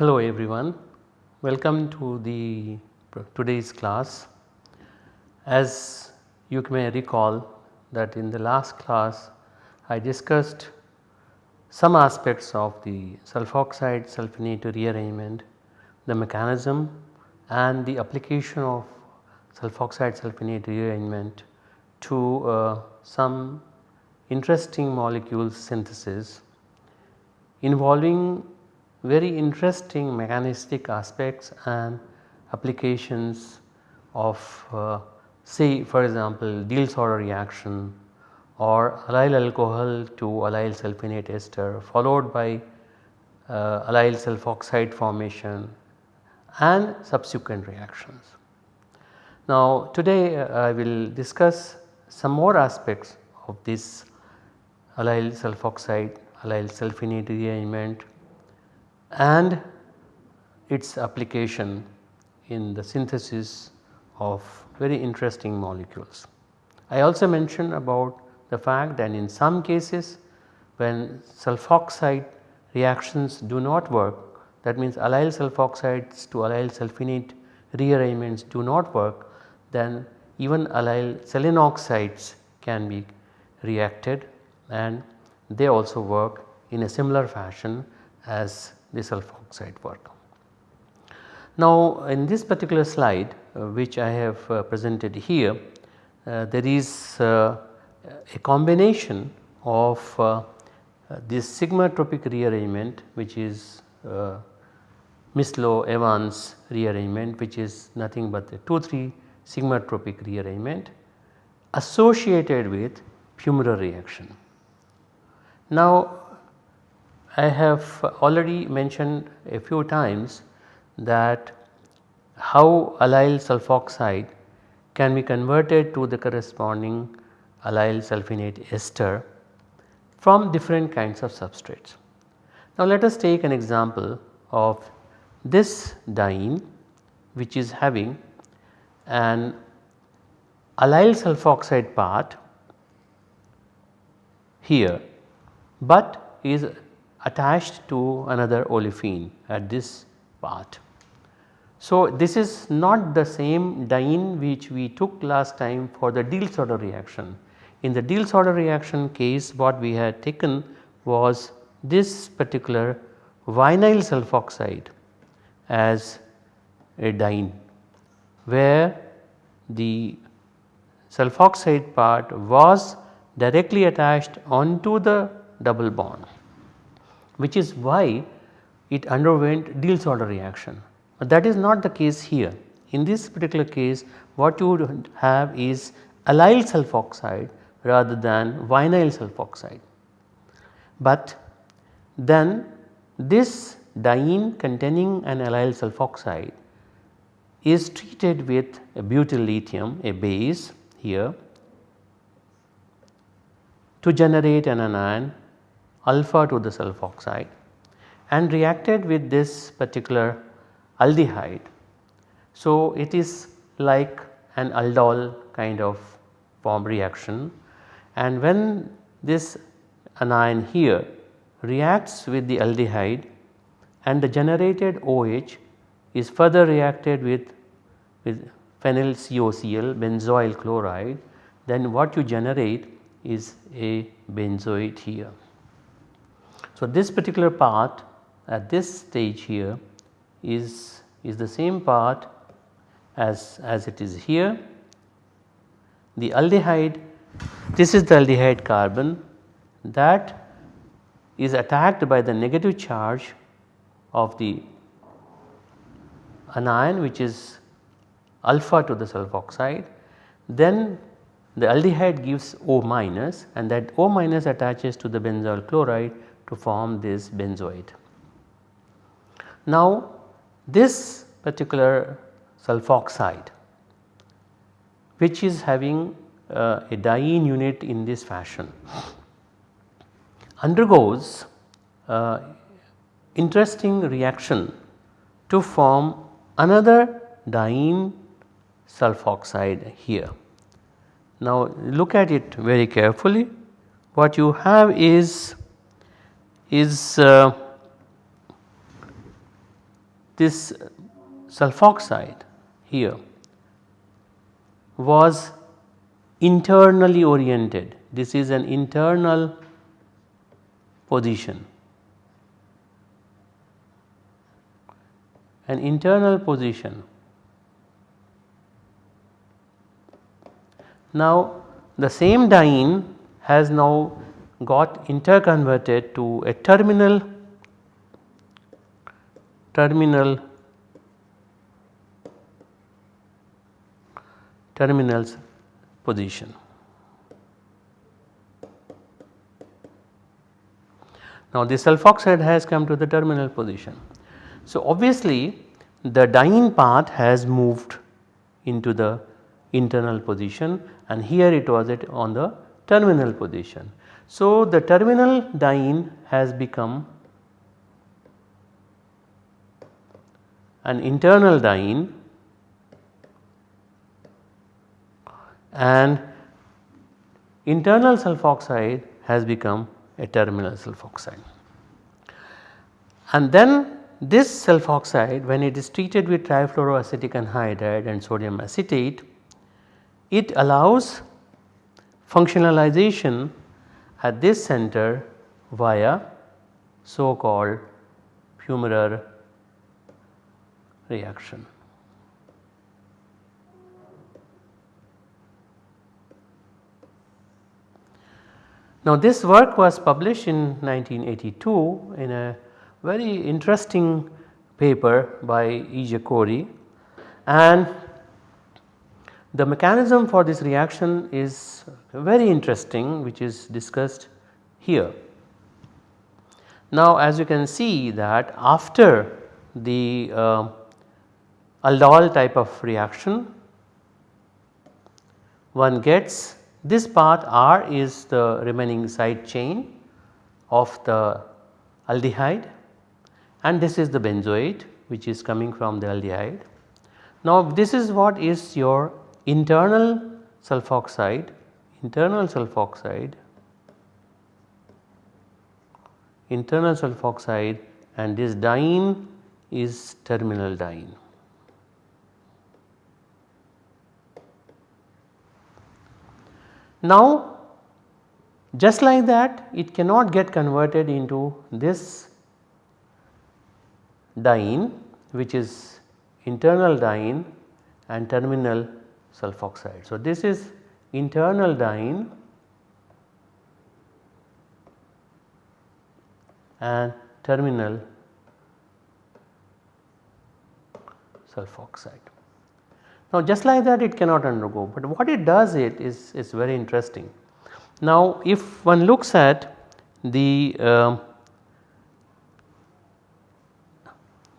Hello everyone, welcome to the today's class. As you may recall that in the last class I discussed some aspects of the sulfoxide sulfonate rearrangement, the mechanism and the application of sulfoxide sulfonate rearrangement to uh, some interesting molecule synthesis involving very interesting mechanistic aspects and applications of uh, say for example Diels-Alder reaction or allyl alcohol to allyl sulfonate ester followed by uh, allyl sulfoxide formation and subsequent reactions. Now today uh, I will discuss some more aspects of this allyl sulfoxide allyl sulfonate rearrangement and its application in the synthesis of very interesting molecules. I also mentioned about the fact that in some cases when sulfoxide reactions do not work that means allyl sulfoxides to allyl sulfinate rearrangements do not work then even allyl selenoxides can be reacted and they also work in a similar fashion as the sulfoxide work. Now in this particular slide uh, which I have uh, presented here uh, there is uh, a combination of uh, this sigmatropic rearrangement which is uh, Mislow Evans rearrangement which is nothing but the 2 3 sigmatropic rearrangement associated with Pummerer reaction. Now I have already mentioned a few times that how allyl sulfoxide can be converted to the corresponding allyl sulfonate ester from different kinds of substrates. Now let us take an example of this diene which is having an allyl sulfoxide part here but is attached to another olefin at this part. So, this is not the same diene which we took last time for the Diels-Alder reaction. In the Diels-Alder reaction case what we had taken was this particular vinyl sulfoxide as a diene where the sulfoxide part was directly attached onto the double bond which is why it underwent Diels-Alder reaction. But that is not the case here. In this particular case what you would have is allyl sulfoxide rather than vinyl sulfoxide. But then this diene containing an allyl sulfoxide is treated with a butyl lithium a base here to generate an anion alpha to the sulfoxide and reacted with this particular aldehyde. So, it is like an aldol kind of form reaction and when this anion here reacts with the aldehyde and the generated OH is further reacted with, with phenyl COCl benzoyl chloride then what you generate is a benzoate here. So, this particular part at this stage here is, is the same part as, as it is here. The aldehyde this is the aldehyde carbon that is attacked by the negative charge of the anion which is alpha to the sulfoxide then the aldehyde gives O minus and that O minus attaches to the benzoyl chloride to form this benzoate. Now this particular sulfoxide which is having uh, a diene unit in this fashion undergoes uh, interesting reaction to form another diene sulfoxide here. Now look at it very carefully what you have is is uh, this sulfoxide here was internally oriented. This is an internal position. An internal position. Now the same diene has now got interconverted to a terminal terminal terminals position. Now the sulfoxide has come to the terminal position. So obviously the diene part has moved into the internal position and here it was at on the terminal position. So the terminal diene has become an internal diene and internal sulfoxide has become a terminal sulfoxide. And then this sulfoxide when it is treated with trifluoroacetic anhydride and sodium acetate, it allows functionalization at this center via so called Pummerer reaction. Now this work was published in 1982 in a very interesting paper by E. J. Corey and the mechanism for this reaction is very interesting which is discussed here. Now as you can see that after the uh, aldol type of reaction one gets this part R is the remaining side chain of the aldehyde and this is the benzoate which is coming from the aldehyde. Now this is what is your internal sulfoxide, internal sulfoxide, internal sulfoxide and this diene is terminal diene. Now just like that it cannot get converted into this diene which is internal diene and terminal sulfoxide. So, this is internal diene and terminal sulfoxide. Now just like that it cannot undergo, but what it does it is, is very interesting. Now if one looks at the uh,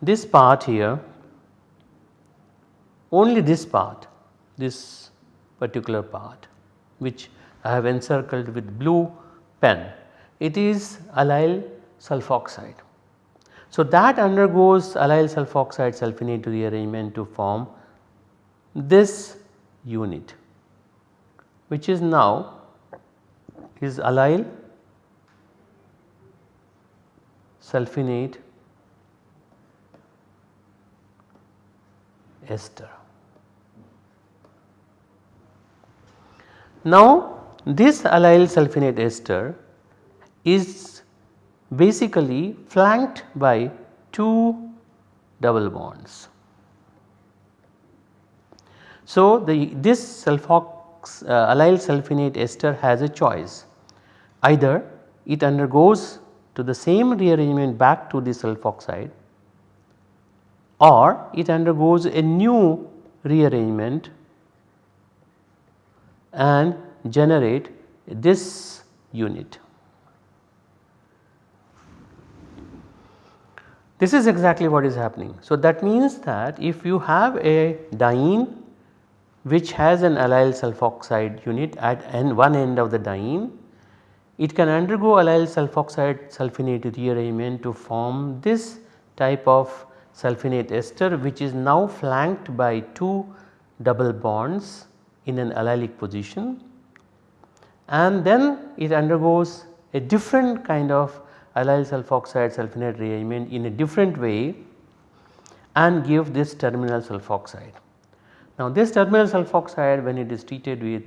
this part here only this part this particular part which I have encircled with blue pen it is allyl sulfoxide. So that undergoes allyl sulfoxide sulfonate rearrangement to form this unit which is now is allyl sulfinate ester. Now this allyl sulfinate ester is basically flanked by two double bonds. So the this sulfox uh, allyl sulfonate ester has a choice either it undergoes to the same rearrangement back to the sulfoxide or it undergoes a new rearrangement and generate this unit. This is exactly what is happening. So, that means that if you have a diene which has an allyl sulfoxide unit at one end of the diene, it can undergo allyl sulfoxide sulfonate rearrangement to form this type of sulfonate ester which is now flanked by 2 double bonds in an allylic position and then it undergoes a different kind of allyl sulfoxide sulfonate rearrangement in a different way and give this terminal sulfoxide. Now this terminal sulfoxide when it is treated with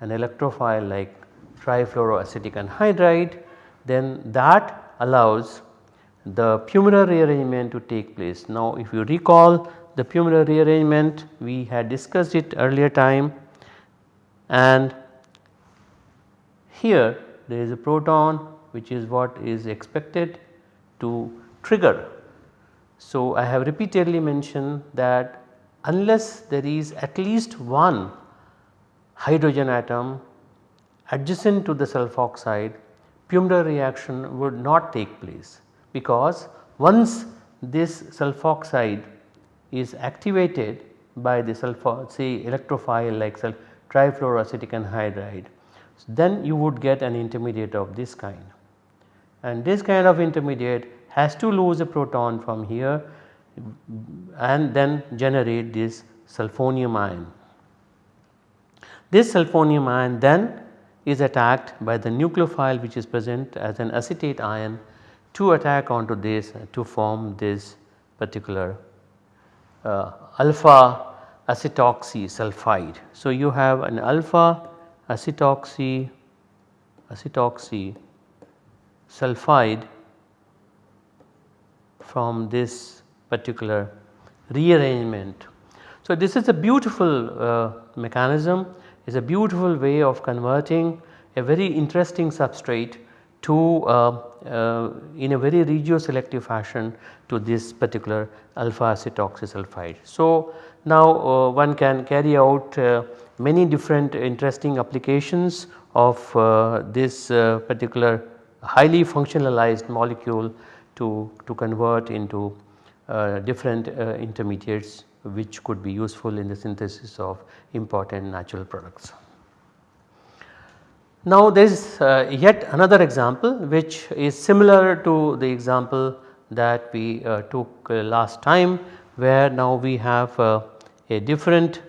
an electrophile like trifluoroacetic anhydride then that allows the Pummerer rearrangement to take place. Now if you recall the Pummerer rearrangement we had discussed it earlier time and here there is a proton which is what is expected to trigger. So I have repeatedly mentioned that unless there is at least one hydrogen atom adjacent to the sulfoxide Pummerer reaction would not take place because once this sulfoxide is activated by the sulfur say electrophile like trifluoroacetic anhydride then you would get an intermediate of this kind. And this kind of intermediate has to lose a proton from here and then generate this sulfonium ion. This sulfonium ion then is attacked by the nucleophile which is present as an acetate ion to attack onto this to form this particular uh, alpha acetoxy sulfide. So, you have an alpha acetoxy acetoxy sulfide from this particular rearrangement. So, this is a beautiful uh, mechanism is a beautiful way of converting a very interesting substrate to uh, uh, in a very regioselective fashion to this particular alpha acetoxysulfide. So, now uh, one can carry out uh, many different interesting applications of uh, this particular highly functionalized molecule to, to convert into different intermediates which could be useful in the synthesis of important natural products. Now there is uh, yet another example which is similar to the example that we uh, took uh, last time where now we have uh, a different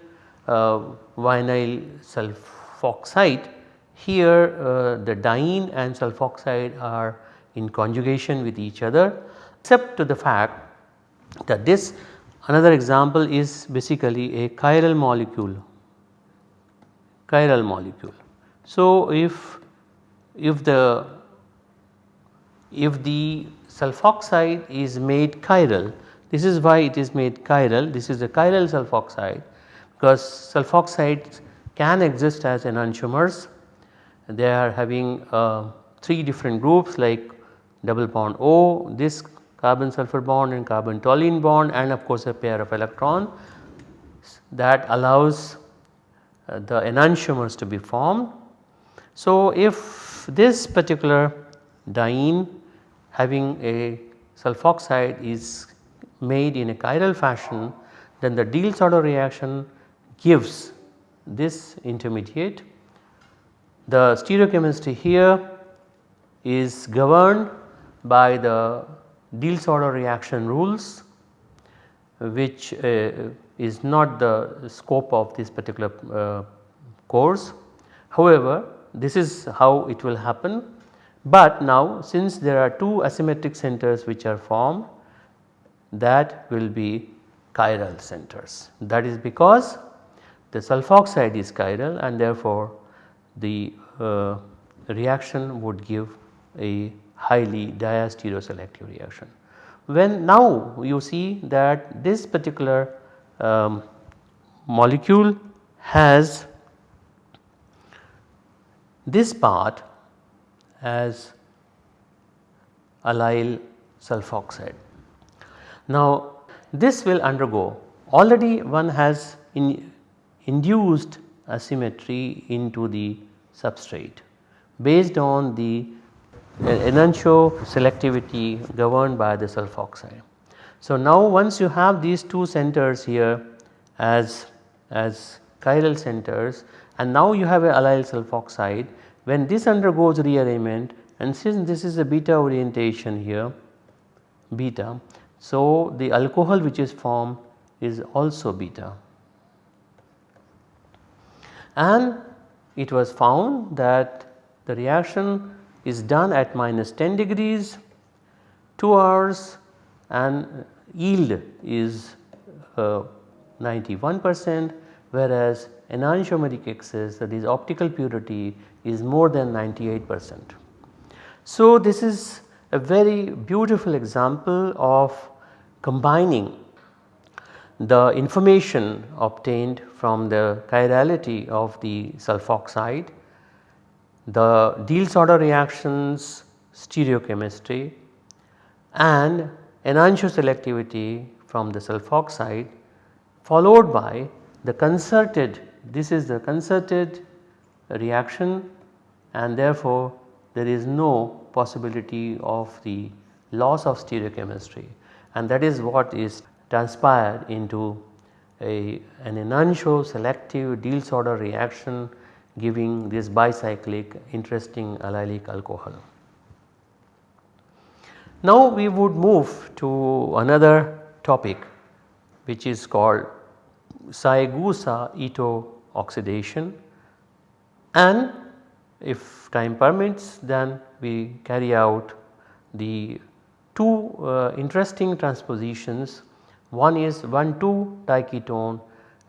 uh, vinyl sulfoxide. Here uh, the diene and sulfoxide are in conjugation with each other except to the fact that this another example is basically a chiral molecule, chiral molecule. So, if if the if the sulfoxide is made chiral this is why it is made chiral this is a chiral sulfoxide because sulfoxides can exist as enantiomers they are having uh, 3 different groups like double bond O this carbon sulfur bond and carbon toluene bond and of course a pair of electrons that allows uh, the enantiomers to be formed so, if this particular diene having a sulfoxide is made in a chiral fashion then the Diels-Alder reaction gives this intermediate. The stereochemistry here is governed by the Diels-Alder reaction rules which uh, is not the scope of this particular uh, course. However, this is how it will happen. But now since there are two asymmetric centers which are formed that will be chiral centers. That is because the sulfoxide is chiral and therefore the uh, reaction would give a highly diastereoselective reaction. When now you see that this particular um, molecule has this part as allyl sulfoxide. Now this will undergo already one has in induced asymmetry into the substrate based on the enantio selectivity governed by the sulfoxide. So now once you have these two centers here as, as chiral centers and now you have a allyl sulfoxide when this undergoes rearrangement and since this is a beta orientation here beta. So, the alcohol which is formed is also beta and it was found that the reaction is done at minus 10 degrees 2 hours and yield is uh, 91 percent whereas enantiomeric excess that is optical purity is more than 98 percent. So, this is a very beautiful example of combining the information obtained from the chirality of the sulfoxide, the Diels-Alder reactions stereochemistry and enantioselectivity from the sulfoxide followed by the concerted this is the concerted reaction and therefore there is no possibility of the loss of stereochemistry. And that is what is transpired into a, an enantioselective selective Diels-Alder reaction giving this bicyclic interesting allylic alcohol. Now we would move to another topic which is called Saegusa-Ito oxidation and if time permits then we carry out the two uh, interesting transpositions one is 1,2 diketone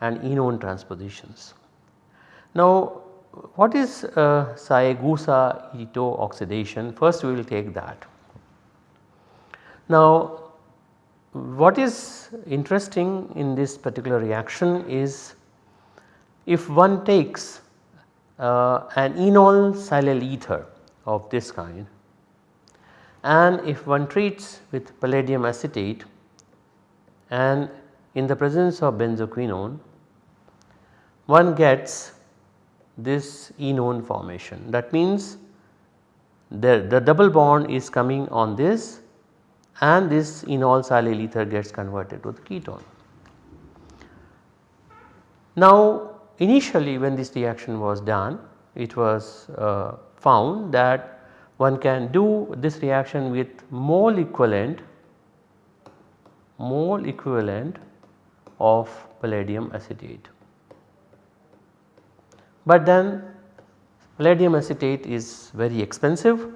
and enone transpositions. Now what is uh, Saegusa-Ito oxidation first we will take that. Now what is interesting in this particular reaction is if one takes uh, an enol silyl ether of this kind and if one treats with palladium acetate and in the presence of benzoquinone one gets this enone formation that means the, the double bond is coming on this and this enol silyl ether gets converted to the ketone. Now initially when this reaction was done it was uh, found that one can do this reaction with mole equivalent mole equivalent of palladium acetate. But then palladium acetate is very expensive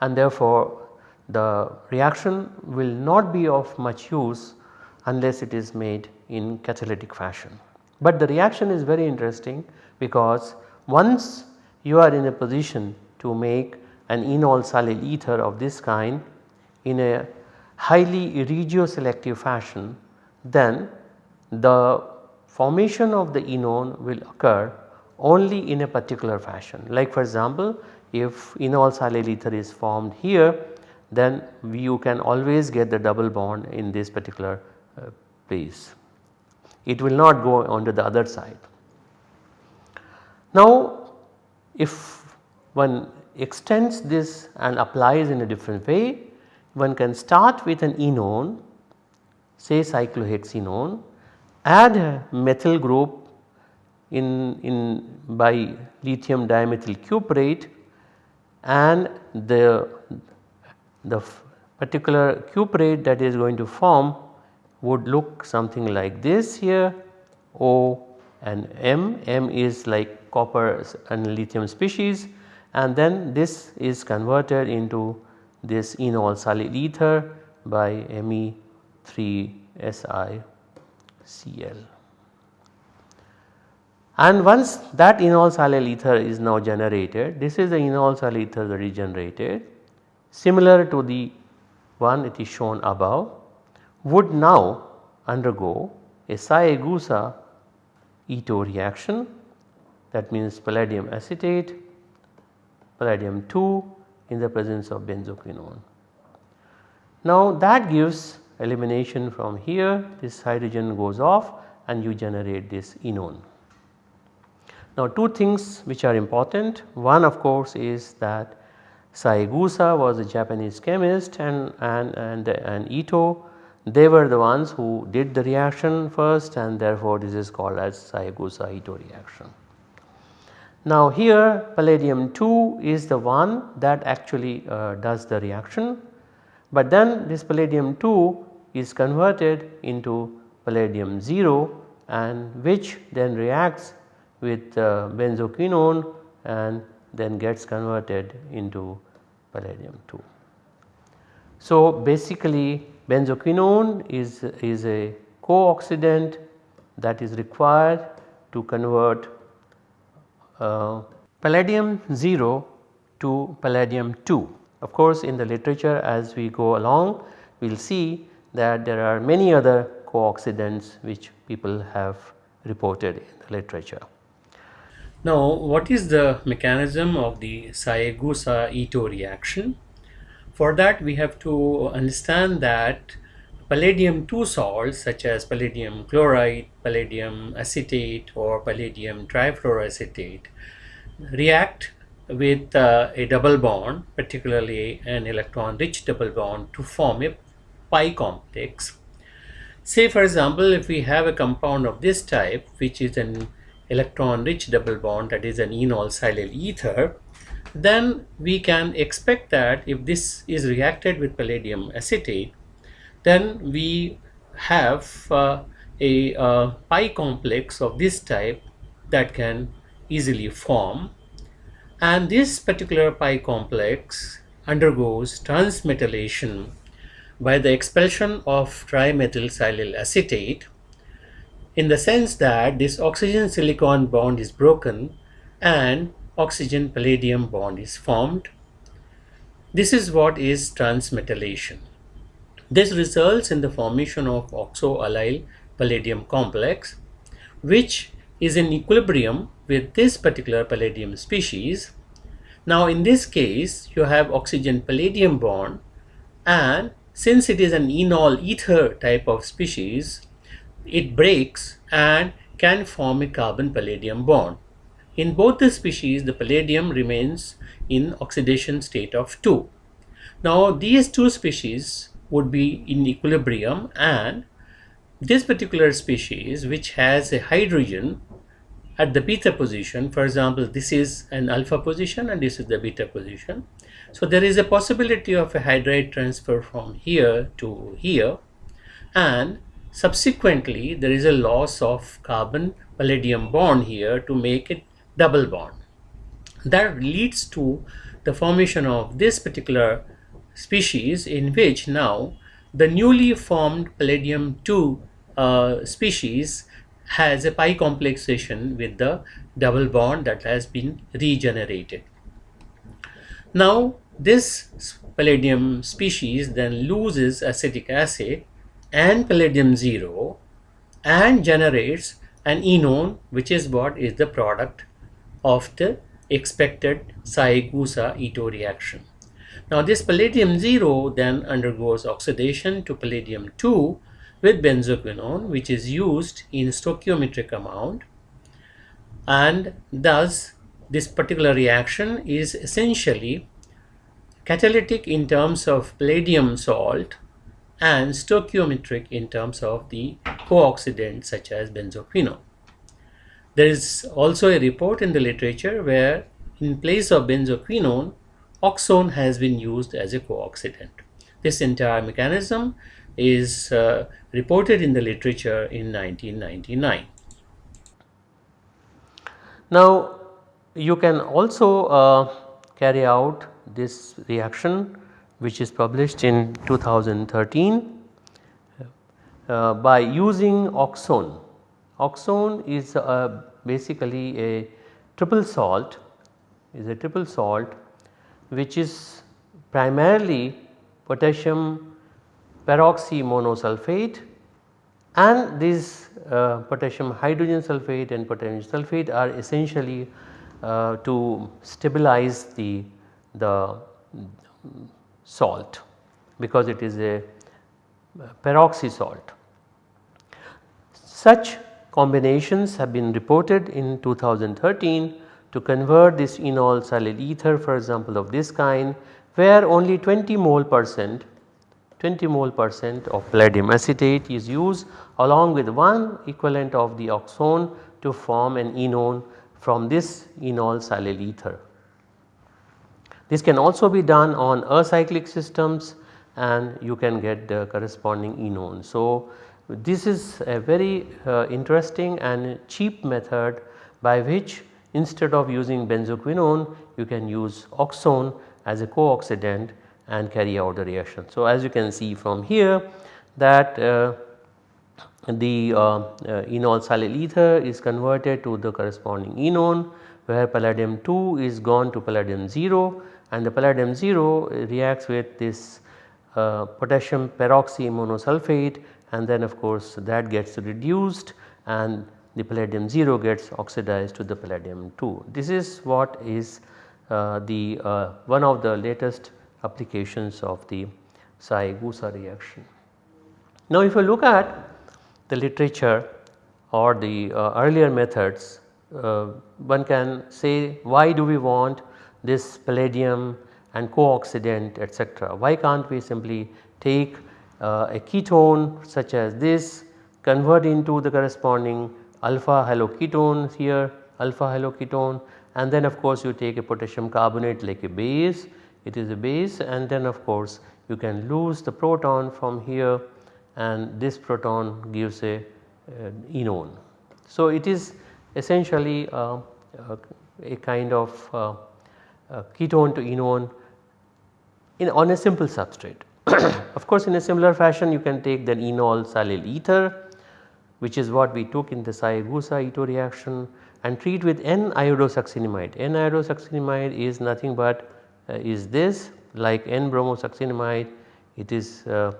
and therefore the reaction will not be of much use unless it is made in catalytic fashion. But the reaction is very interesting because once you are in a position to make an enol silyl ether of this kind in a highly regioselective fashion then the formation of the enone will occur only in a particular fashion. Like for example, if enol silyl ether is formed here then you can always get the double bond in this particular uh, place. It will not go onto the other side. Now if one extends this and applies in a different way, one can start with an enone say cyclohexenone, add a methyl group in, in by lithium dimethyl cuprate and the the particular cuprate that is going to form would look something like this here O and M, M is like copper and lithium species and then this is converted into this enol silyl ether by Me3SiCl. And once that enol silyl ether is now generated, this is the enol silyl ether that is generated similar to the one it is shown above would now undergo a Saegusa Ito reaction that means palladium acetate, palladium 2 in the presence of benzoquinone. Now that gives elimination from here this hydrogen goes off and you generate this enone. Now two things which are important one of course is that Saegusa was a Japanese chemist and, and, and, and Ito they were the ones who did the reaction first and therefore this is called as Saegusa Ito reaction. Now here palladium 2 is the one that actually uh, does the reaction, but then this palladium 2 is converted into palladium 0 and which then reacts with uh, benzoquinone and then gets converted into palladium 2. So basically benzoquinone is, is a co-oxidant that is required to convert uh, palladium 0 to palladium 2. Of course in the literature as we go along we will see that there are many other co-oxidants which people have reported in the literature. Now what is the mechanism of the Saegusa-Ito reaction? For that we have to understand that palladium 2 salts such as palladium chloride, palladium acetate or palladium trifluoroacetate react with uh, a double bond particularly an electron rich double bond to form a pi complex. Say for example if we have a compound of this type which is an electron rich double bond that is an enol silyl ether then we can expect that if this is reacted with palladium acetate then we have uh, a uh, pi complex of this type that can easily form. And this particular pi complex undergoes transmetallation by the expulsion of trimethyl silyl acetate in the sense that this oxygen silicon bond is broken and oxygen palladium bond is formed. This is what is transmetallation. This results in the formation of oxoallyl palladium complex which is in equilibrium with this particular palladium species. Now in this case you have oxygen palladium bond and since it is an enol ether type of species it breaks and can form a carbon palladium bond. In both the species the palladium remains in oxidation state of 2. Now these two species would be in equilibrium and this particular species which has a hydrogen at the beta position for example this is an alpha position and this is the beta position so there is a possibility of a hydride transfer from here to here and subsequently there is a loss of carbon palladium bond here to make it double bond. That leads to the formation of this particular species in which now the newly formed palladium 2 uh, species has a pi complexation with the double bond that has been regenerated. Now this palladium species then loses acetic acid and palladium 0 and generates an enone which is what is the product of the expected Saegusa-Ito reaction. Now this palladium 0 then undergoes oxidation to palladium 2 with benzoquinone which is used in stoichiometric amount and thus this particular reaction is essentially catalytic in terms of palladium salt and stoichiometric in terms of the co-oxidants such as benzoquinone. There is also a report in the literature where in place of benzoquinone, oxone has been used as a co-oxidant. This entire mechanism is uh, reported in the literature in 1999. Now you can also uh, carry out this reaction which is published in 2013 uh, by using oxone. Oxone is uh, basically a triple salt is a triple salt which is primarily potassium peroxymonosulfate and this uh, potassium hydrogen sulfate and potassium sulfate are essentially uh, to stabilize the, the salt because it is a peroxy salt. Such combinations have been reported in 2013 to convert this enol silyl ether for example of this kind where only 20 mole percent 20 mole percent of palladium acetate is used along with one equivalent of the oxone to form an enone from this enol silyl ether. This can also be done on acyclic systems and you can get the corresponding enone. So, this is a very uh, interesting and cheap method by which instead of using benzoquinone you can use oxone as a co-oxidant and carry out the reaction. So, as you can see from here that uh, the uh, uh, enol silyl ether is converted to the corresponding enone where palladium 2 is gone to palladium 0 and the palladium 0 reacts with this uh, potassium peroxy monosulphate and then of course that gets reduced and the palladium 0 gets oxidized to the palladium 2. This is what is uh, the uh, one of the latest applications of the Saegusa reaction. Now if you look at the literature or the uh, earlier methods uh, one can say why do we want this palladium and co-oxidant etc. Why can't we simply take uh, a ketone such as this convert into the corresponding alpha haloketone here alpha haloketone and then of course you take a potassium carbonate like a base it is a base and then of course you can lose the proton from here and this proton gives a, a enone. So it is essentially uh, uh, a kind of uh, ketone to enone in on a simple substrate. of course in a similar fashion you can take the enol silyl ether which is what we took in the Saegusa Ito reaction and treat with N-iodosuccinimide. N-iodosuccinimide is nothing but uh, is this like N-bromosuccinimide it is uh,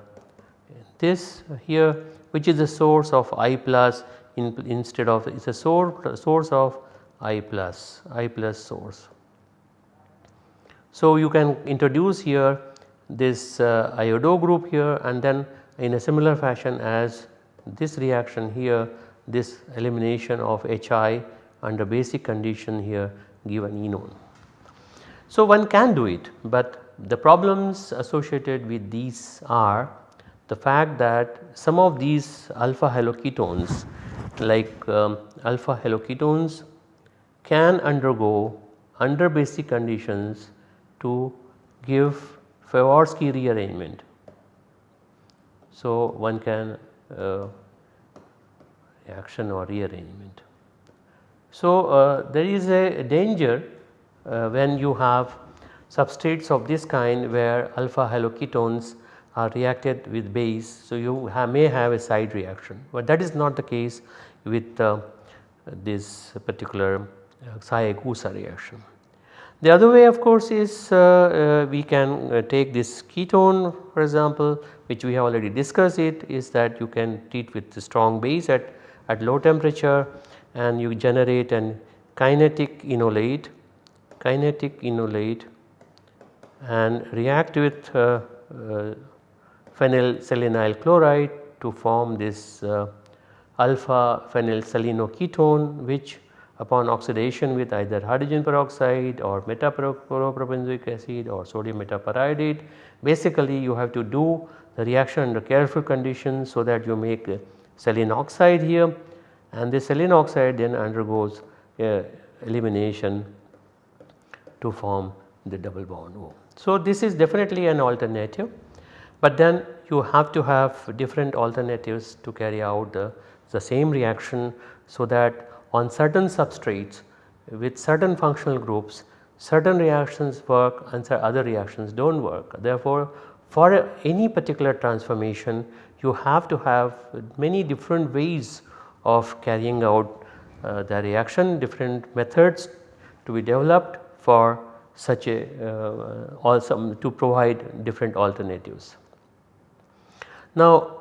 this here which is the source of I plus in, instead of it is a source, source of I plus I plus source. So, you can introduce here this uh, iodo group here and then in a similar fashion as this reaction here this elimination of HI under basic condition here give an enone. So, one can do it, but the problems associated with these are the fact that some of these alpha haloketones like um, alpha haloketones can undergo under basic conditions to give Favorskii rearrangement. So, one can uh, or rearrangement. So, uh, there is a danger uh, when you have substrates of this kind where alpha haloketones are reacted with base. So, you have may have a side reaction, but that is not the case with uh, this particular uh, reaction. The other way of course is uh, uh, we can uh, take this ketone for example which we have already discussed it is that you can treat with the strong base at, at low temperature and you generate an kinetic enolate kinetic enolate and react with uh, uh, phenylselenyl chloride to form this uh, alpha phenylselenoketone which upon oxidation with either hydrogen peroxide or metaporobenzoic acid or sodium metaperiodate. Basically you have to do the reaction under careful conditions so that you make selenoxide here and this selenoxide then undergoes uh, elimination to form the double bond O. So this is definitely an alternative but then you have to have different alternatives to carry out the, the same reaction so that on certain substrates with certain functional groups certain reactions work and other reactions do not work. Therefore, for any particular transformation you have to have many different ways of carrying out uh, the reaction different methods to be developed for such a uh, also to provide different alternatives. Now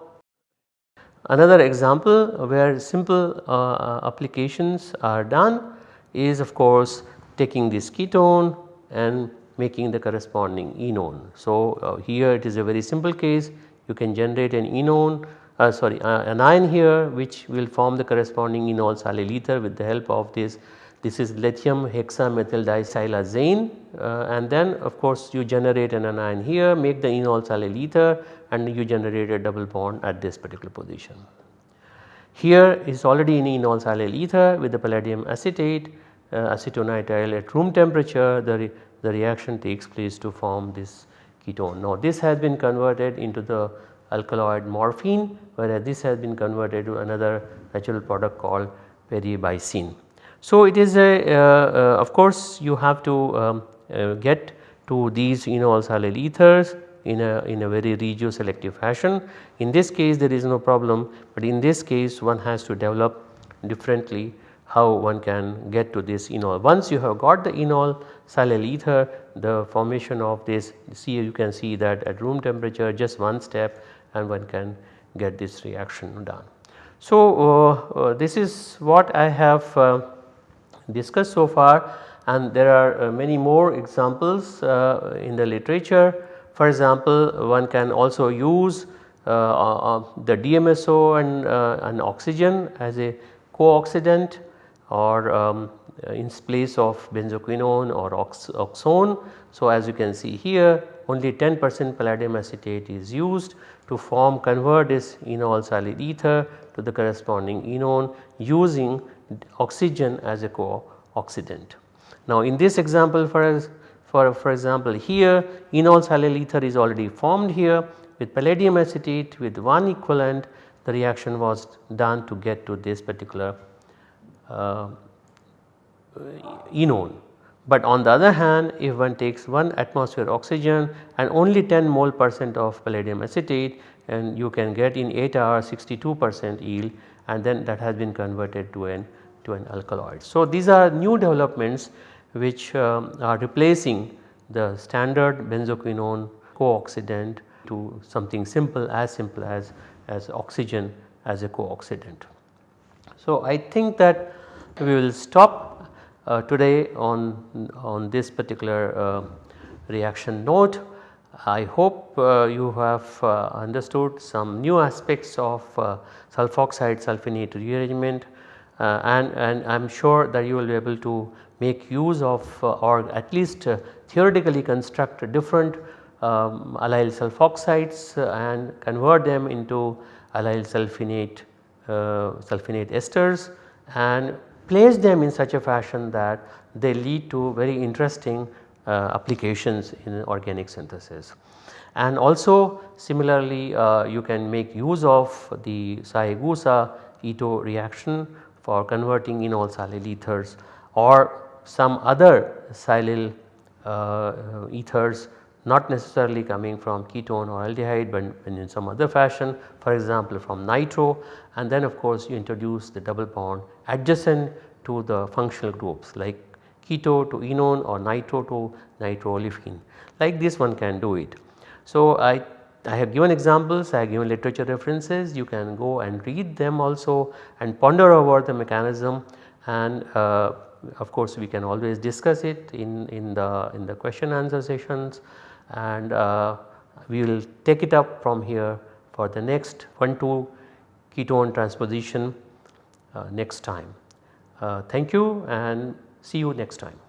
Another example where simple uh, uh, applications are done is of course taking this ketone and making the corresponding enone. So, uh, here it is a very simple case you can generate an enone uh, sorry uh, an ion here which will form the corresponding enol silyl ether with the help of this this is lithium hexamethyl disilazane uh, and then of course you generate an anion here make the enol silyl ether and you generate a double bond at this particular position. Here is already in enol silyl ether with the palladium acetate uh, acetonitrile at room temperature the, re the reaction takes place to form this ketone. Now this has been converted into the alkaloid morphine whereas this has been converted to another natural product called peribicin. So it is a uh, uh, of course you have to um, uh, get to these enol silyl ethers in a in a very regio selective fashion. In this case there is no problem but in this case one has to develop differently how one can get to this enol. Once you have got the enol silyl ether the formation of this see you can see that at room temperature just one step and one can get this reaction done. So, uh, uh, this is what I have uh, discussed so far and there are uh, many more examples uh, in the literature. For example, one can also use uh, the DMSO and, and oxygen as a co-oxidant or um, in place of benzoquinone or ox oxone. So, as you can see here only 10 percent palladium acetate is used to form convert this enol silyl ether to the corresponding enone using oxygen as a co-oxidant. Now in this example for, for, for example here enol silyl ether is already formed here with palladium acetate with one equivalent the reaction was done to get to this particular uh, enone. But on the other hand if one takes 1 atmosphere oxygen and only 10 mole percent of palladium acetate and you can get in 8 hours 62 percent yield and then that has been converted to an to an alkaloid. So these are new developments which um, are replacing the standard benzoquinone co-oxidant to something simple as simple as, as oxygen as a co-oxidant. So I think that we will stop uh, today on, on this particular uh, reaction note. I hope uh, you have uh, understood some new aspects of uh, sulfoxide sulfenate rearrangement and, and I am sure that you will be able to make use of uh, or at least uh, theoretically construct different um, allyl sulfoxides and convert them into allyl sulfenate, sulfenate esters and place them in such a fashion that they lead to very interesting uh, applications in organic synthesis. And also similarly uh, you can make use of the Saegusa Ito reaction for converting enol silyl ethers or some other silyl uh, ethers not necessarily coming from ketone or aldehyde but in some other fashion for example from nitro and then of course you introduce the double bond adjacent to the functional groups like keto to enone or nitro to nitroolefin like this one can do it. So I, I have given examples, I have given literature references you can go and read them also and ponder over the mechanism and uh, of course we can always discuss it in, in the in the question answer sessions and uh, we will take it up from here for the next 1 2 ketone transposition uh, next time. Uh, thank you and See you next time.